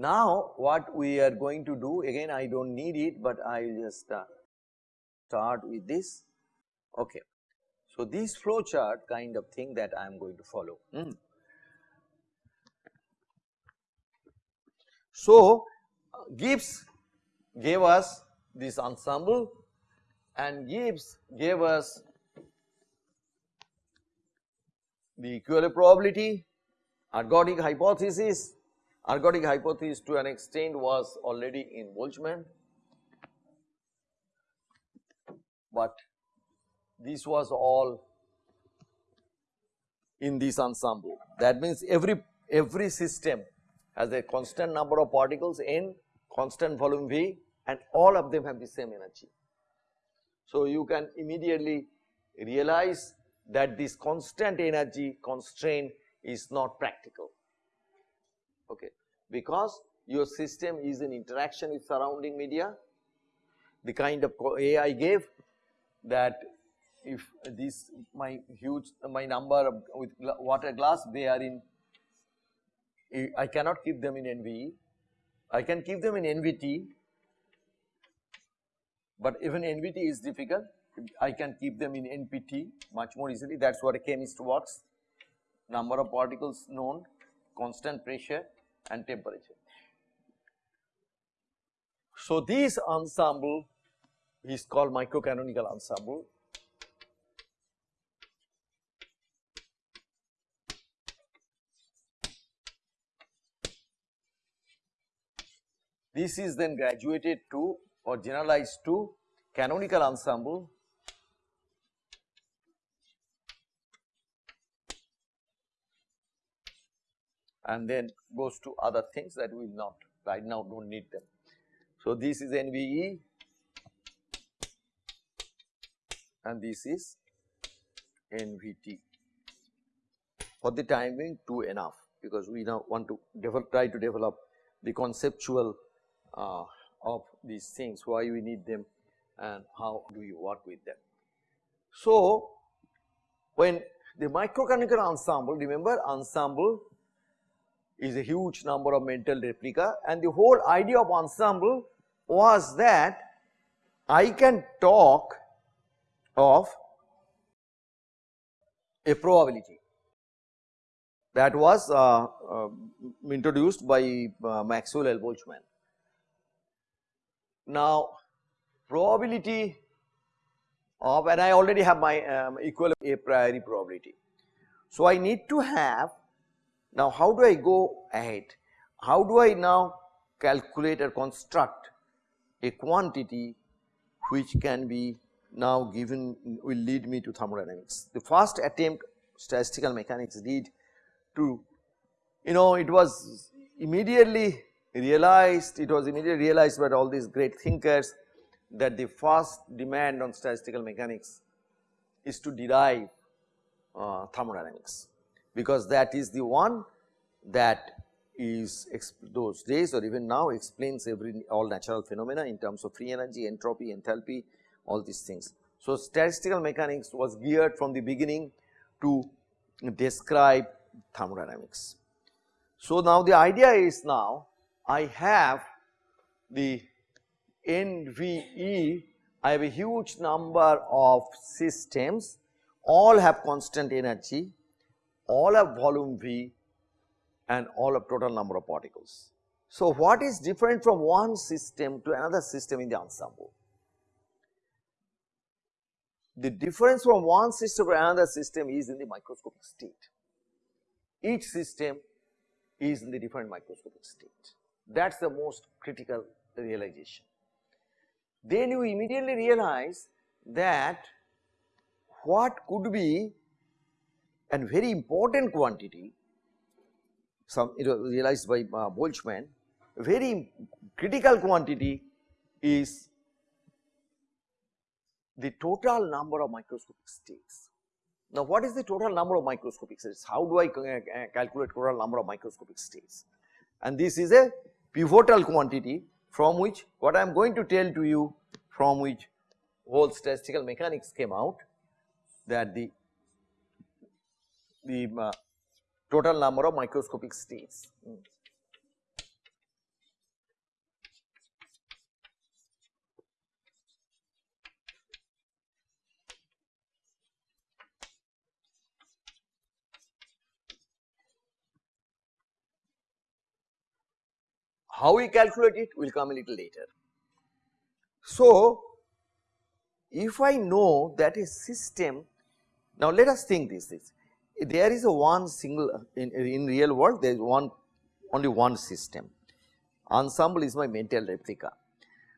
Now what we are going to do again I do not need it but I will just uh, start with this okay. So this flow chart kind of thing that I am going to follow. Mm. So Gibbs gave us this ensemble and Gibbs gave us the equivalent probability, ergodic hypothesis, ergodic hypothesis to an extent was already in Boltzmann, but this was all in this ensemble. That means every every system has a constant number of particles n, constant volume V and all of them have the same energy. So you can immediately realize that this constant energy constraint is not practical okay because your system is in interaction with surrounding media the kind of AI gave that if this my huge my number with water glass they are in I cannot keep them in NVE I can keep them in NVT but even NVT is difficult. I can keep them in NPT much more easily. That is what a chemist works. Number of particles known constant pressure and temperature. So this ensemble is called microcanonical ensemble This is then graduated to or generalized to canonical ensemble and then goes to other things that we will not right now do not need them. So, this is NVE and this is NVT. For the time being 2 enough because we now want to develop, try to develop the conceptual uh, of these things, why we need them and how do we work with them. So, when the microcanonical ensemble, remember ensemble is a huge number of mental replica and the whole idea of ensemble was that I can talk of a probability that was uh, uh, introduced by uh, Maxwell L. Boltzmann. Now probability of and I already have my um, equal a priori probability. So I need to have now how do I go ahead? How do I now calculate or construct a quantity which can be now given will lead me to thermodynamics. The first attempt statistical mechanics did to you know it was immediately realized it was immediately realized by all these great thinkers that the first demand on statistical mechanics is to derive uh, thermodynamics because that is the one that is those days or even now explains every all natural phenomena in terms of free energy, entropy, enthalpy, all these things. So, statistical mechanics was geared from the beginning to describe thermodynamics. So, now the idea is now I have the NVE, I have a huge number of systems all have constant energy all of volume V and all of total number of particles. So, what is different from one system to another system in the ensemble? The difference from one system to another system is in the microscopic state. Each system is in the different microscopic state. That is the most critical realization. Then you immediately realize that what could be and very important quantity some it was realized by uh, Boltzmann very critical quantity is the total number of microscopic states. Now what is the total number of microscopic states? How do I uh, calculate total number of microscopic states? And this is a pivotal quantity from which what I am going to tell to you from which whole statistical mechanics came out that the the uh, total number of microscopic states. Hmm. How we calculate it will come a little later. So, if I know that a system, now let us think this, this there is a one single in, in real world there is one only one system. Ensemble is my mental replica.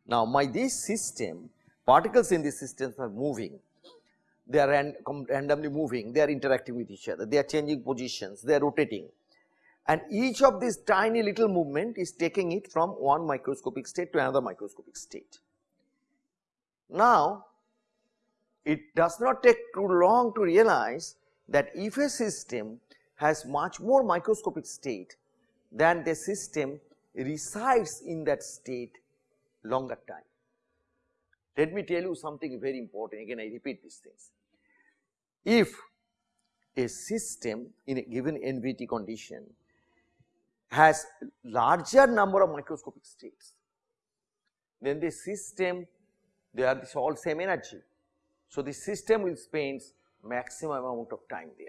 Now my this system particles in this system are moving. They are ran, randomly moving. They are interacting with each other. They are changing positions. They are rotating. And each of these tiny little movement is taking it from one microscopic state to another microscopic state. Now it does not take too long to realize that if a system has much more microscopic state than the system resides in that state longer time. Let me tell you something very important again I repeat these things. If a system in a given NVT condition has larger number of microscopic states, then the system they are all same energy. So, the system will spend maximum amount of time there.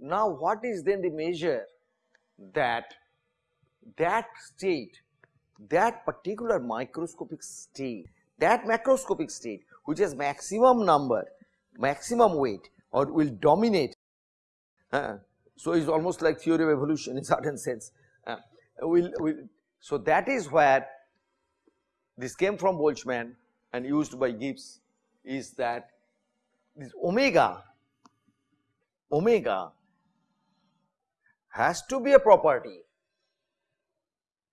Now, what is then the measure that that state, that particular microscopic state, that macroscopic state which has maximum number, maximum weight or will dominate. Uh, so, it is almost like theory of evolution in certain sense. Uh, will, will, so, that is where this came from Boltzmann and used by Gibbs is that this omega, omega has to be a property,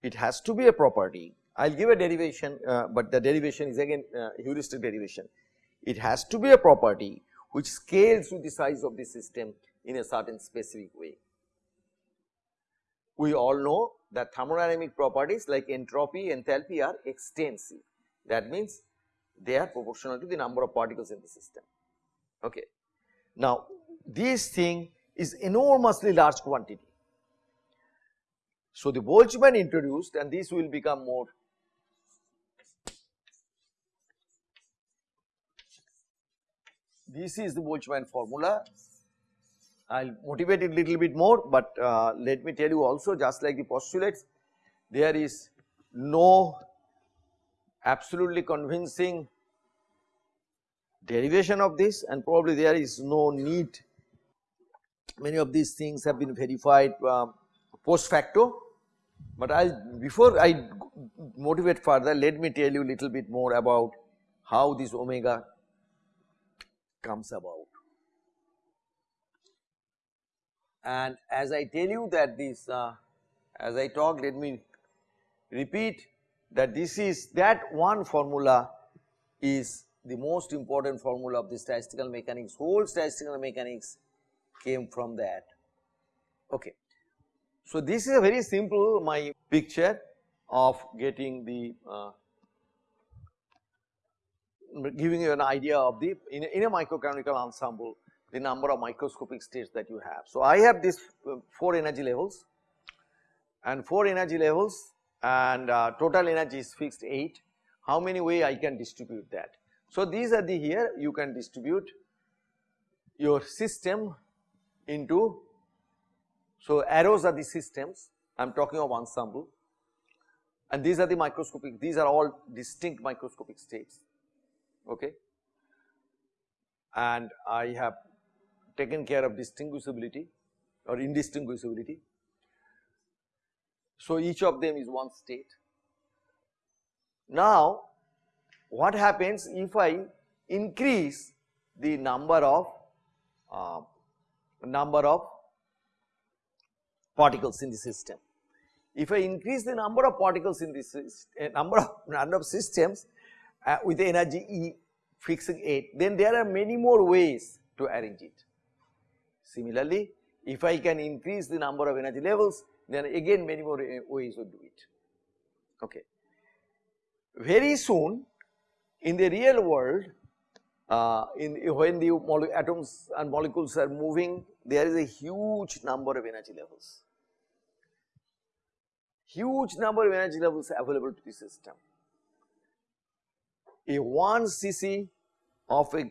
it has to be a property. I will give a derivation, uh, but the derivation is again uh, heuristic derivation. It has to be a property which scales with the size of the system in a certain specific way. We all know that thermodynamic properties like entropy, enthalpy are extensive. That means they are proportional to the number of particles in the system. Okay. Now, this thing is enormously large quantity. So, the Boltzmann introduced and this will become more this is the Boltzmann formula. I will motivate it little bit more, but uh, let me tell you also just like the postulates there is no absolutely convincing derivation of this and probably there is no need many of these things have been verified uh, post facto but I before I motivate further let me tell you a little bit more about how this omega comes about. And as I tell you that this uh, as I talk let me repeat that this is that one formula is the most important formula of the statistical mechanics whole statistical mechanics came from that. Okay. So, this is a very simple my picture of getting the uh, giving you an idea of the in a, in a microcanonical ensemble the number of microscopic states that you have. So, I have these uh, 4 energy levels and 4 energy levels and uh, total energy is fixed 8 how many way I can distribute that. So, these are the here you can distribute your system into so, arrows are the systems. I am talking of ensemble. And these are the microscopic these are all distinct microscopic states. Okay? And I have taken care of distinguishability or indistinguishability. So, each of them is one state. Now, what happens if I increase the number of uh, number of particles in the system. If I increase the number of particles in this uh, number of number of systems uh, with energy E fixing 8 then there are many more ways to arrange it. Similarly, if I can increase the number of energy levels then again many more uh, ways to do it. Okay. Very soon in the real world uh, in when the atoms and molecules are moving there is a huge number of energy levels huge number of energy levels available to the system. A 1 cc of a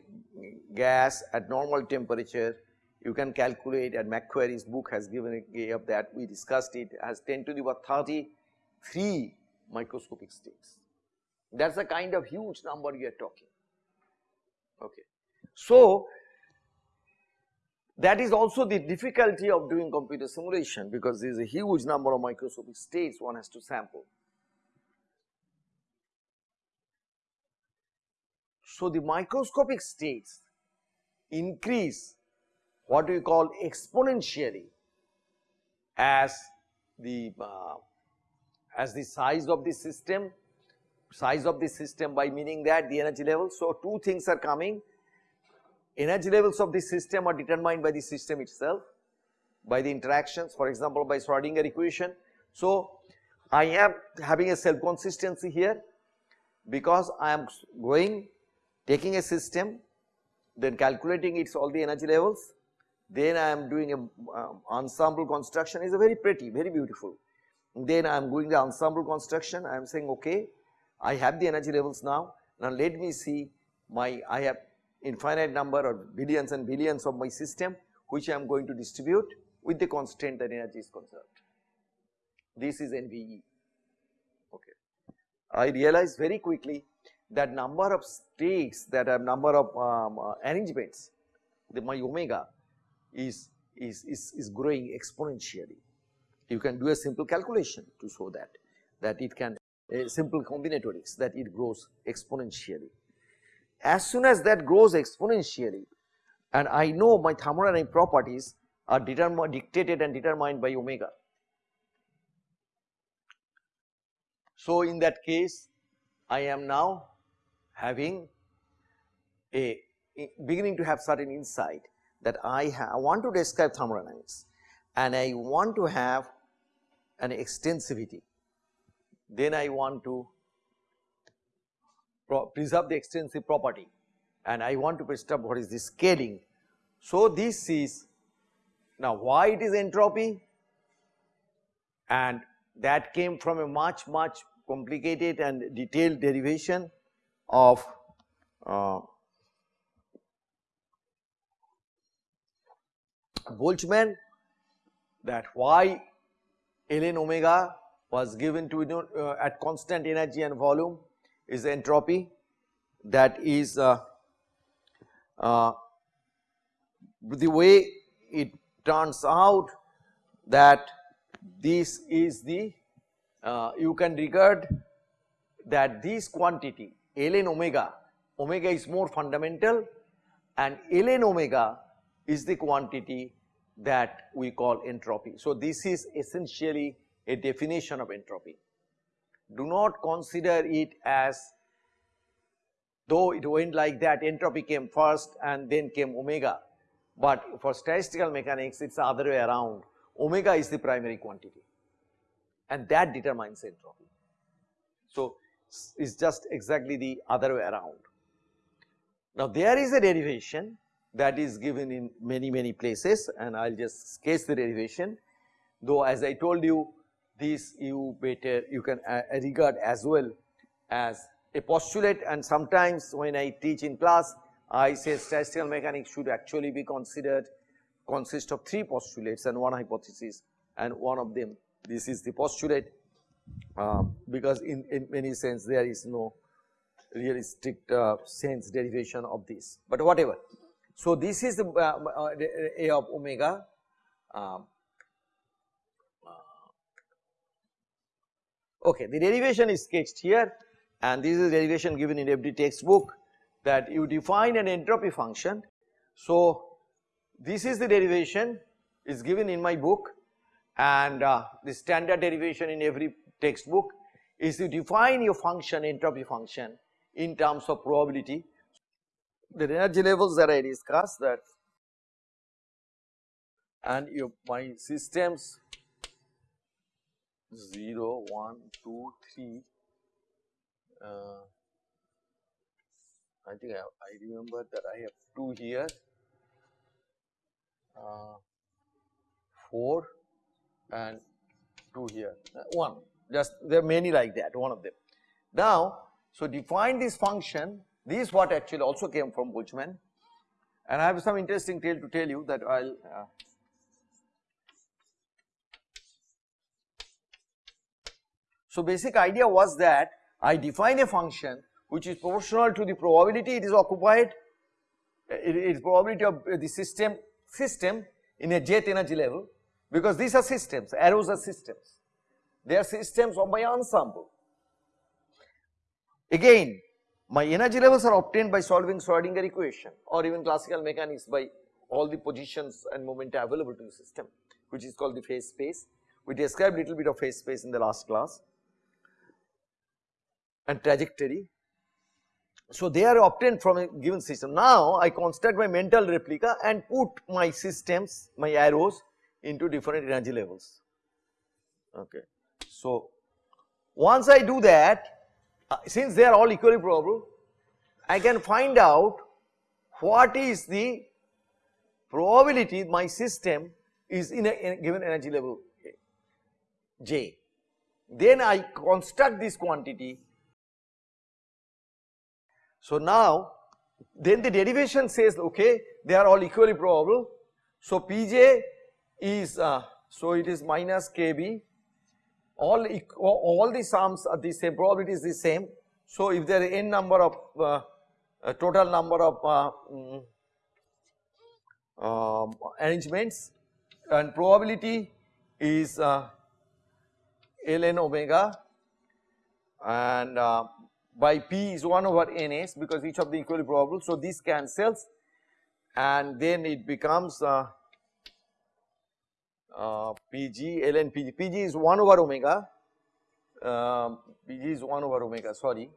gas at normal temperature you can calculate and McQuarrie's book has given of that we discussed it as 10 to the power 33 microscopic states. That is the kind of huge number we are talking. Okay. So, that is also the difficulty of doing computer simulation because there is a huge number of microscopic states one has to sample. So, the microscopic states increase what we call exponentially as the uh, as the size of the system size of the system by meaning that the energy level. So, two things are coming energy levels of the system are determined by the system itself by the interactions for example by Schrodinger equation. So, I am having a self consistency here because I am going taking a system then calculating its all the energy levels then I am doing a um, ensemble construction is a very pretty very beautiful then I am doing the ensemble construction I am saying okay I have the energy levels now now let me see my I have infinite number or billions and billions of my system which I am going to distribute with the constraint that energy is conserved. This is NVE. Okay. I realized very quickly that number of states that have number of um, uh, arrangements, the my omega is, is, is, is growing exponentially. You can do a simple calculation to show that, that it can a simple combinatorics that it grows exponentially. As soon as that grows exponentially and I know my thermodynamic properties are determined, dictated and determined by omega. So, in that case I am now having a beginning to have certain insight that I, I want to describe thermodynamics. And I want to have an extensivity, then I want to preserve the extensive property. And I want to preserve what is the scaling. So, this is now why it is entropy? And that came from a much much complicated and detailed derivation of uh, Boltzmann that why ln omega was given to uh, at constant energy and volume is entropy that is uh, uh, the way it turns out that this is the uh, you can regard that this quantity ln omega, omega is more fundamental and ln omega is the quantity that we call entropy. So, this is essentially a definition of entropy do not consider it as though it went like that entropy came first and then came omega, but for statistical mechanics it is the other way around omega is the primary quantity and that determines entropy. So, it is just exactly the other way around. Now, there is a derivation that is given in many many places and I will just sketch the derivation. Though as I told you this you better you can uh, regard as well as a postulate. And sometimes when I teach in class I say statistical mechanics should actually be considered consist of three postulates and one hypothesis and one of them this is the postulate. Uh, because in, in many sense there is no really strict uh, sense derivation of this. But whatever. So, this is the uh, uh A of omega um, Okay, the derivation is sketched here and this is derivation given in every textbook that you define an entropy function. So, this is the derivation is given in my book and uh, the standard derivation in every textbook is to define your function entropy function in terms of probability. The energy levels that I discussed that and your my systems 0, 1, 2, 3. Uh, I think I, I, remember that I have 2 here, uh, 4 and 2 here, uh, 1 just there are many like that one of them. Now, so define this function this is what actually also came from Boltzmann and I have some interesting tale to tell you that I will uh, So basic idea was that I define a function which is proportional to the probability it is occupied, it is probability of the system system in a jth energy level because these are systems, arrows are systems. They are systems of my ensemble. Again, my energy levels are obtained by solving Schrodinger equation or even classical mechanics by all the positions and momenta available to the system which is called the phase space. We described little bit of phase space in the last class and trajectory. So, they are obtained from a given system. Now, I construct my mental replica and put my systems, my arrows into different energy levels. Okay. So, once I do that, uh, since they are all equally probable, I can find out what is the probability my system is in a, in a given energy level J. Then I construct this quantity so now then the derivation says okay they are all equally probable. So Pj is uh, so it is minus Kb all all the sums are the same probability is the same. So if there are n number of uh, total number of uh, um, arrangements and probability is uh, ln omega and uh, by p is 1 over ns because each of the equally probable. So, this cancels and then it becomes uh, pg ln pg, pg is 1 over omega, uh, pg is 1 over omega sorry.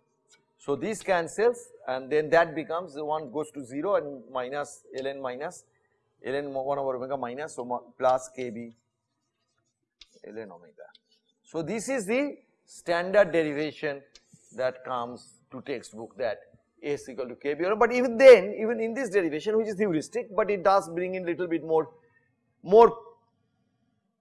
So, this cancels and then that becomes the 1 goes to 0 and minus ln minus ln 1 over omega minus so plus kb ln omega. So, this is the standard derivation that comes to textbook that S equal to KB but even then even in this derivation which is heuristic but it does bring in little bit more more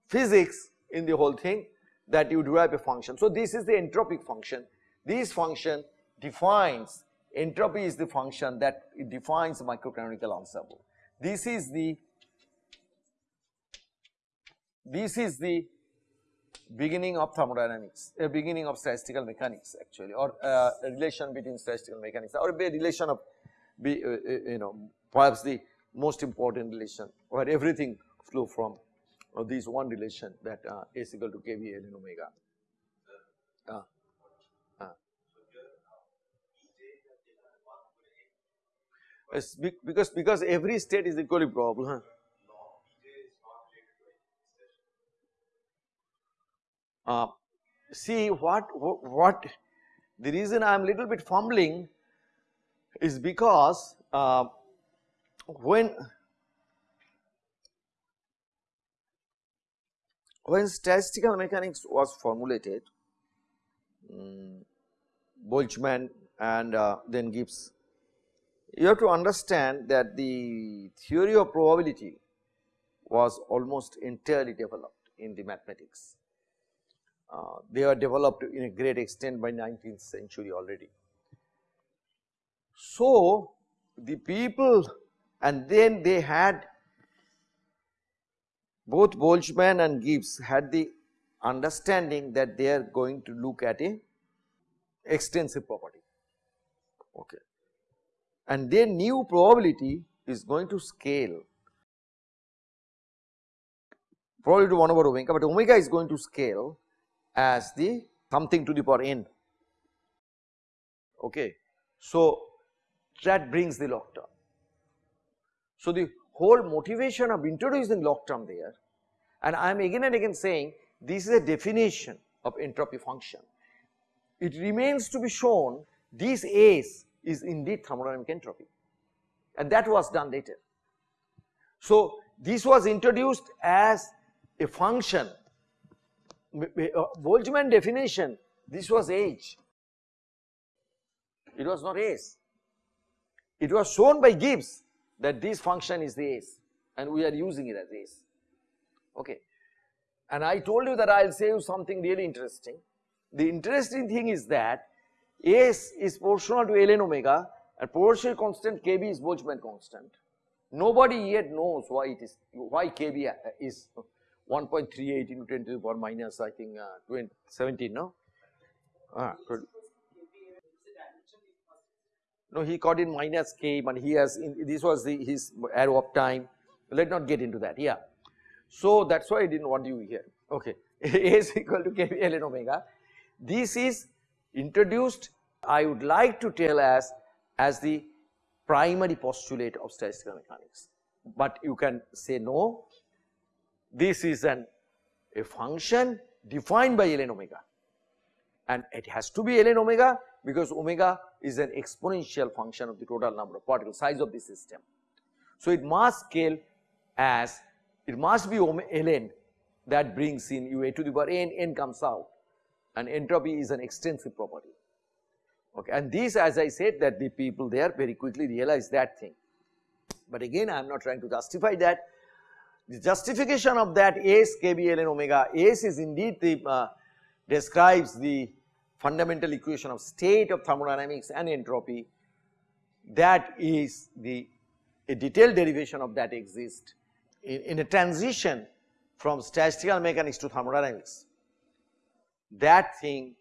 physics in the whole thing that you derive a function. So this is the entropic function this function defines entropy is the function that defines microcanonical ensemble. This is the this is the beginning of thermodynamics, a beginning of statistical mechanics actually or uh, a relation between statistical mechanics or a relation of be, uh, uh, you know perhaps the most important relation where everything flow from uh, this one relation that uh, S equal to KB ln omega. Uh, uh. because because every state is equally probable huh? Uh, see what, what the reason I am little bit fumbling is because uh, when when statistical mechanics was formulated um, Boltzmann and uh, then Gibbs you have to understand that the theory of probability was almost entirely developed in the mathematics uh, they were developed in a great extent by 19th century already. So, the people and then they had both Boltzmann and Gibbs had the understanding that they are going to look at a extensive property okay and then new probability is going to scale probably to 1 over omega but omega is going to scale as the something to the power n okay. So that brings the log term. So the whole motivation of introducing log term there and I am again and again saying this is a definition of entropy function. It remains to be shown this S is indeed thermodynamic entropy and that was done later. So this was introduced as a function uh, Boltzmann definition, this was H. It was not ace. It was shown by Gibbs that this function is the and we are using it as ace. Okay. And I told you that I will say you something really interesting. The interesting thing is that S is proportional to ln omega and proportional constant kb is Boltzmann constant. Nobody yet knows why it is, why KB is 1.38 into 10 to the power minus I think uh, 20, 17 no? Uh, no he caught in minus k but he has in, this was the his arrow of time. Let not get into that yeah. So that is why I did not want you here. Okay. A is equal to kb ln omega. This is introduced I would like to tell as as the primary postulate of statistical mechanics, but you can say no. This is an a function defined by ln omega and it has to be ln omega because omega is an exponential function of the total number of particles size of the system. So, it must scale as it must be ln that brings in u a to the power n, n comes out and entropy is an extensive property. Okay. And this as I said that the people there very quickly realize that thing. But again I am not trying to justify that. The justification of that S kb ln omega S is indeed the uh, describes the fundamental equation of state of thermodynamics and entropy that is the a detailed derivation of that exists in, in a transition from statistical mechanics to thermodynamics. That thing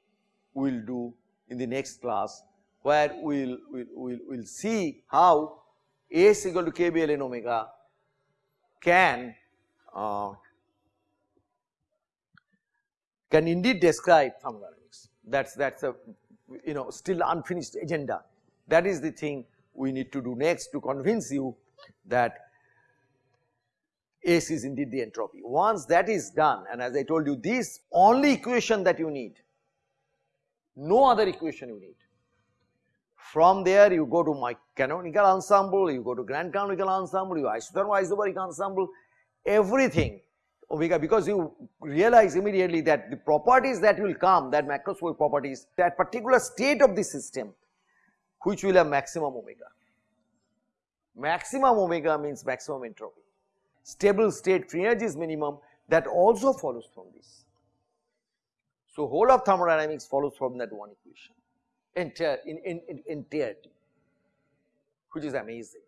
we will do in the next class where we will we'll, we'll, we'll see how S equal to k b l n omega can uh, can indeed describe thermodynamics. That's that's a you know still unfinished agenda. That is the thing we need to do next to convince you that S is indeed the entropy. Once that is done and as I told you this only equation that you need no other equation you need. From there you go to my canonical ensemble, you go to grand canonical ensemble, you isothermal isobaric ensemble, everything omega because you realize immediately that the properties that will come that macroscopic properties that particular state of the system which will have maximum omega. Maximum omega means maximum entropy. Stable state free energy is minimum that also follows from this. So, whole of thermodynamics follows from that one equation entire in, in, in entirety which is amazing.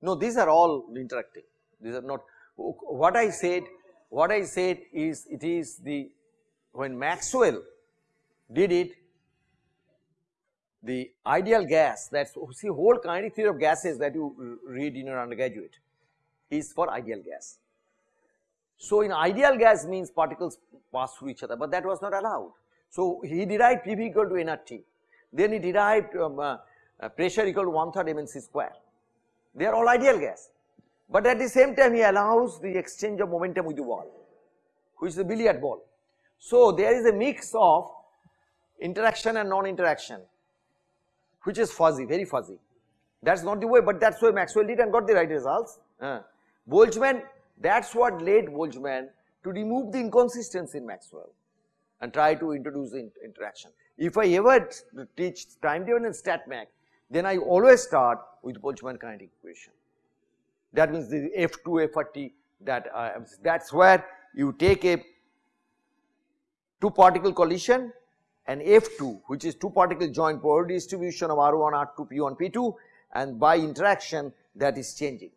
No these are all interacting these are not what I said what I said is it is the when Maxwell did it the ideal gas that's see whole kinetic theory of gases that you read in your undergraduate is for ideal gas. So, in ideal gas means particles pass through each other, but that was not allowed. So, he derived PV equal to nRT, then he derived um, uh, pressure equal to one third mc square. They are all ideal gas, but at the same time he allows the exchange of momentum with the wall, which is the billiard ball. So, there is a mix of interaction and non-interaction, which is fuzzy, very fuzzy. That is not the way, but that is why Maxwell did and got the right results. Uh, Boltzmann that is what led Boltzmann to remove the inconsistency in Maxwell and try to introduce interaction. If I ever teach time dependent StatMech, then I always start with Boltzmann kinetic equation. That means the F2, F30 that uh, that is where you take a two particle collision and F2 which is two particle joint probability distribution of R1, R2, P1, P2 and by interaction that is changing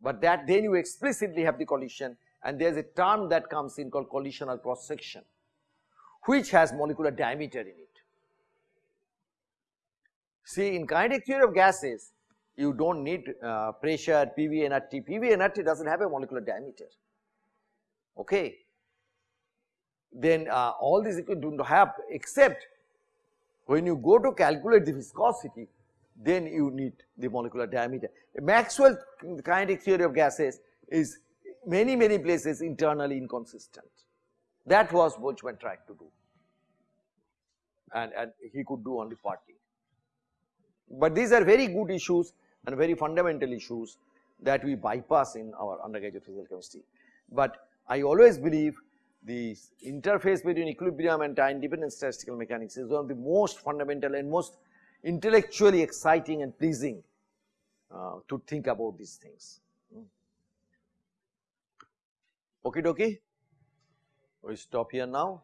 but that then you explicitly have the collision and there is a term that comes in called collisional cross section which has molecular diameter in it. See in kinetic theory of gases you do not need uh, pressure PV nRT, PV nRT does not have a molecular diameter okay. Then uh, all these equations do not have except when you go to calculate the viscosity then you need the molecular diameter. Maxwell kinetic theory of gases is many many places internally inconsistent. That was Boltzmann tried to do and, and he could do only partly. But these are very good issues and very fundamental issues that we bypass in our undergraduate physical chemistry. But I always believe the interface between equilibrium and time dependent statistical mechanics is one of the most fundamental and most intellectually exciting and pleasing uh, to think about these things. Hmm. Okay, dokie, we stop here now.